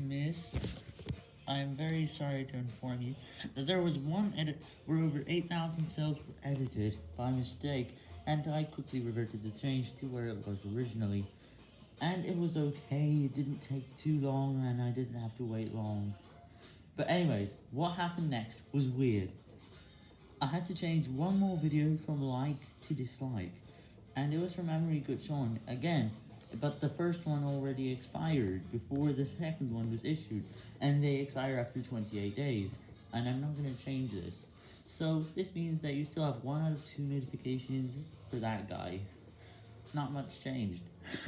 Miss, I'm very sorry to inform you that there was one edit where over 8,000 cells were edited by mistake, and I quickly reverted the change to where it was originally. And it was okay, it didn't take too long, and I didn't have to wait long. But anyways, what happened next was weird. I had to change one more video from like to dislike, and it was from Emery Gutschon again, but the first one already expired before the second one was issued, and they expire after 28 days, and I'm not going to change this. So this means that you still have one out of two notifications for that guy. Not much changed.